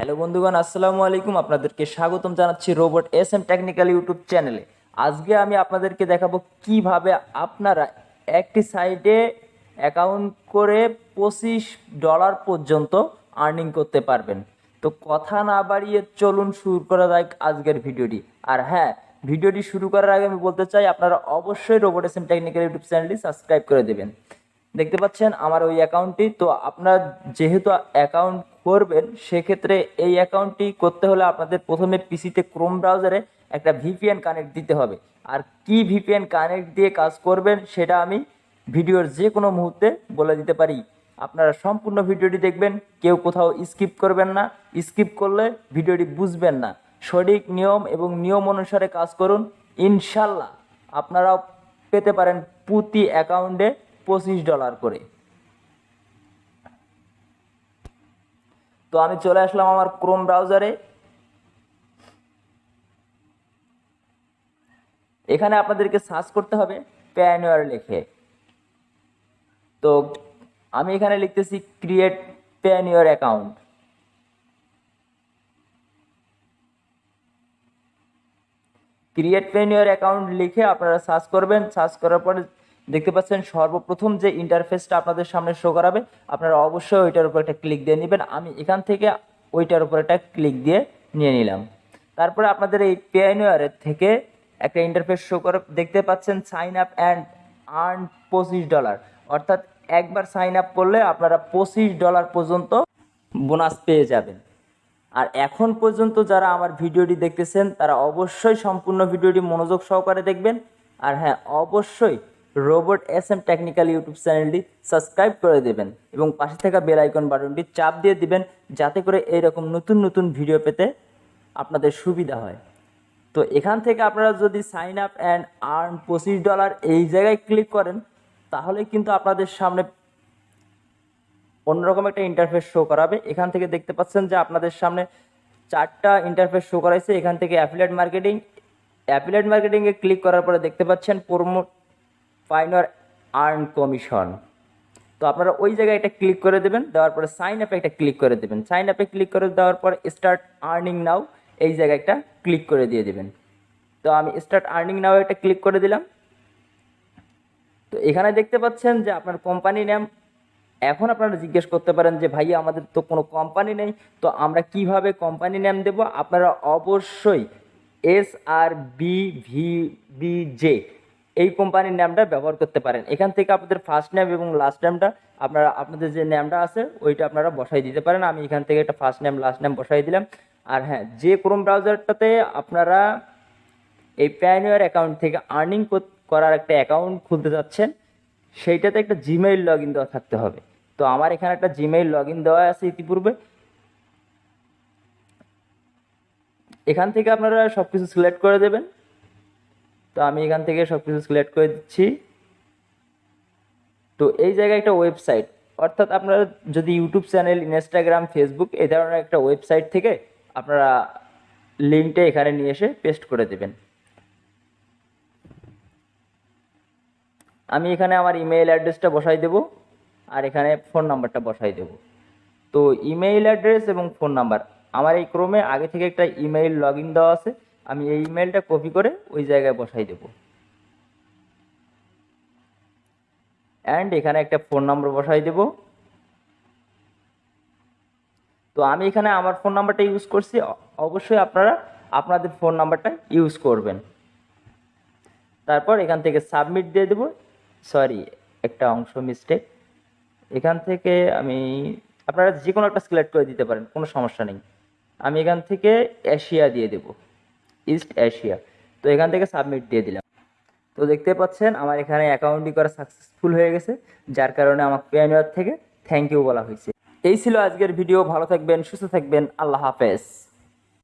Hello বন্ধুগণ, আসসালামু আলাইকুম। আপনাদেরকে স্বাগতম জানাচ্ছি robot S M technical YouTube চ্যানেলে। আজকে আমি আপনাদেরকে দেখাবো কীভাবে আপনারা একটি সাইটে অ্যাকাউন্ট করে পঁচিশ ডলার পর্যন্ত আর্নিং করতে পারবেন। তো কথা না বাড়িয়ে চলুন শুরু করা যাক আজকের ভিডিওটি। আর হ্যাঁ ভিডিওটি শুরু করার আগে আমি বলতে চাই, আপনারা অবশ্যই robot S M technical YouTube চ্যানেলটি সাবস্ক্রাইব করে দেবেন। দেখতে পাচ্ছেন আমার ওই অ্যাকাউন্টটি তো আপনার যেহেতু অ্যাকাউন্ট করবেন, সেক্ষেত্রে এই অ্যাকাউন্টটি করতে হলে আপনাদের প্রথমে পিসিতে ক্রোম ব্রাউজারে একটা ভিপিএন কানেক্ট দিতে হবে। আর কি ভিপিএন কানেক্ট দিয়ে কাজ করবেন, সেটা আমি ভিডিওর যে কোনো মুহূর্তে বলে দিতে পারি। আপনারা সম্পূর্ণ ভিডিওটি দেখবেন, কেউ কোথাও স্কিপ করবেন না। স্কিপ করলে ভিডিওটি বুঝবেন না। সঠিক নিয়ম এবং নিয়ম অনুসারে কাজ করুন। ইনশাল্লাহ আপনারাও পেতে পারেন প্রতি অ্যাকাউন্টে পঁচিশ ডলার করে। তো আমি চলে আসলাম আমার ক্রোম ব্রাউজারে এখানে আপনাদেরকে সার্চ করতে হবে প্যানুয়ার লিখে। তো আমি এখানে লিখতেছি create Payoneer account create Payoneer account লিখে আপনারা সার্চ করবেন। সার্চ করার পরে দেখতে পাচ্ছেন, সর্বপ্রথম যে ইন্টারফেসটা আপনাদের সামনে শো করাবে, আপনারা অবশ্যই ওইটার উপর একটা ক্লিক দিয়ে নেবেন। আমি এখান থেকে ওইটার উপর একটা ক্লিক দিয়ে নিয়ে নিলাম। তারপরে আপনাদের এই পেয়ানুয়ারের থেকে একটা ইন্টারফেস শো করে, দেখতে পাচ্ছেন সাইন আপ অ্যান্ড আর্ন পঁচিশ ডলার অর্থাৎ একবার সাইন আপ করলে আপনারা পঁচিশ ডলার পর্যন্ত বোনাস পেয়ে যাবেন। আর এখন পর্যন্ত যারা আমার ভিডিওটি দেখতেছেন, তারা অবশ্যই সম্পূর্ণ ভিডিওটি মনোযোগ সহকারে দেখবেন। আর হ্যাঁ অবশ্যই robot S M technical YouTube চ্যানেলটি সাবস্ক্রাইব করে দেবেন এবং পাশে থাকা বেল আইকন বাটনটি চাপ দিয়ে দিবেন যাতে করে এইরকম নতুন নতুন ভিডিও পেতে আপনাদের সুবিধা হয়। তো এখান থেকে আপনারা যদি সাইন আপ অ্যান্ড আর্ন পঁচিশ ডলার এই জায়গায় ক্লিক করেন, তাহলে কিন্তু আপনাদের সামনে অন্যরকম একটা ইন্টারফেস শো করাবে। এখান থেকে দেখতে পাচ্ছেন যে আপনাদের সামনে চারটা ইন্টারফেস শো করাইছে। এখান থেকে অ্যাফিলেট মার্কেটিং অ্যাফিলেট মার্কেটিংয়ে ক্লিক করার পরে দেখতে পাচ্ছেন প্রোমোট ফাইনার আর্ন কমিশন তো আপনারা ওই জায়গায় একটা ক্লিক করে দেবেন, দেওয়ার পরে সাইন আপে একটা ক্লিক করে দেবেন। সাইন আপে ক্লিক করে দেওয়ার পর স্টার্ট আর্নিং নাও এই জায়গায় একটা ক্লিক করে দিয়ে দেবেন। তো আমি স্টার্ট আর্নিং নাও একটা ক্লিক করে দিলাম। তো এখানে দেখতে পাচ্ছেন যে আপনার কোম্পানি নেম এখন আপনারা জিজ্ঞেস করতে পারেন যে, ভাইয়া, আমাদের তো কোনো কোম্পানি নেই, তো আমরা কীভাবে কোম্পানি নেম দেব? আপনারা অবশ্যই S R B V B J এই কোম্পানির নামটা ব্যবহার করতে পারেন। এখান থেকে আপনাদের ফার্স্ট নেম এবং লাস্ট নেমটা আপনারা, আপনাদের যে নামটা আছে, ওইটা আপনারা বসাই দিতে পারেন। আমি এখান থেকে একটা ফার্স্ট নেম লাস্ট নেম বসাই দিলাম। আর হ্যাঁ যে ক্রোম ব্রাউজারটাতে আপনারা এই প্যানুয়ার অ্যাকাউন্ট থেকে আর্নিং করার একটা অ্যাকাউন্ট খুলতে যাচ্ছেন সেইটাতে একটা জিমেইল লগ ইন দেওয়া থাকতে হবে। তো আমার এখানে একটা জিমেইল লগ ইন দেওয়া আছে ইতিপূর্বে। এখান থেকে আপনারা সব কিছু সিলেক্ট করে দেবেন। তো আমি এখান থেকে সব কিছু সিলেক্ট করে দিচ্ছি। তো এই জায়গায় একটা ওয়েবসাইট অর্থাৎ আপনারা যদি ইউটিউব চ্যানেল ইনস্টাগ্রাম ফেসবুক এই ধরনের একটা ওয়েবসাইট থেকে আপনারা লিঙ্কটা এখানে নিয়ে এসে পেস্ট করে দেবেন। আমি এখানে আমার ইমেইল অ্যাড্রেসটা বসাই দেব আর এখানে ফোন নাম্বারটা বসাই দেব। তো ইমেইল অ্যাড্রেস এবং ফোন নাম্বার আমার এই ক্রমে আগে থেকে একটা ইমেইল লগ ইন দেওয়া আছে। আমি এই ইমেলটা কপি করে ওই জায়গায় বসাই দেব। অ্যান্ড এখানে একটা ফোন নাম্বার বসাই দেব। তো আমি এখানে আমার ফোন নাম্বারটা ইউজ করছি। অবশ্যই আপনারা আপনাদের ফোন নাম্বারটা ইউজ করবেন। তারপর এখান থেকে সাবমিট দিয়ে দেব। সরি একটা অংশ মিস্টেক এখান থেকে আমি, আপনারা যে কোনো একটা সিলেক্ট করে দিতে পারেন, কোনো সমস্যা নেই। আমি এখান থেকে এশিয়া দিয়ে দেব। ইস্ট এশিয়া তো এখান থেকে সাবমিট দিয়ে দিলাম। তো দেখতে পাচ্ছেন, আমার এখানে অ্যাকাউন্টটি করা সাকসেসফুল হয়ে গেছে, যার কারণে আমার পেয়ানুয়ার থেকে থ্যাংক ইউ বলা হয়েছে। এই ছিল আজকের ভিডিও ভালো থাকবেন, সুস্থ থাকবেন, আল্লাহ হাফেজ।